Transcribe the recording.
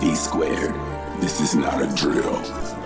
D squared. This is not a drill.